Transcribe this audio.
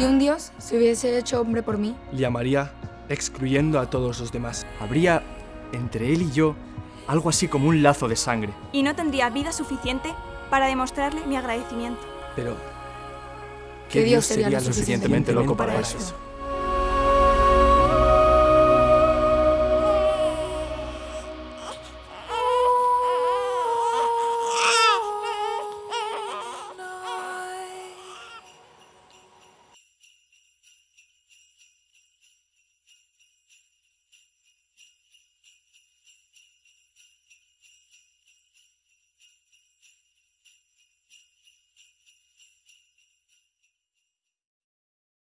Si un dios se hubiese hecho hombre por mí, Le amaría excluyendo a todos los demás. Habría entre él y yo algo así como un lazo de sangre. Y no tendría vida suficiente para demostrarle mi agradecimiento. Pero... ¿Qué Dios sería sería lo suficientemente loco para eso?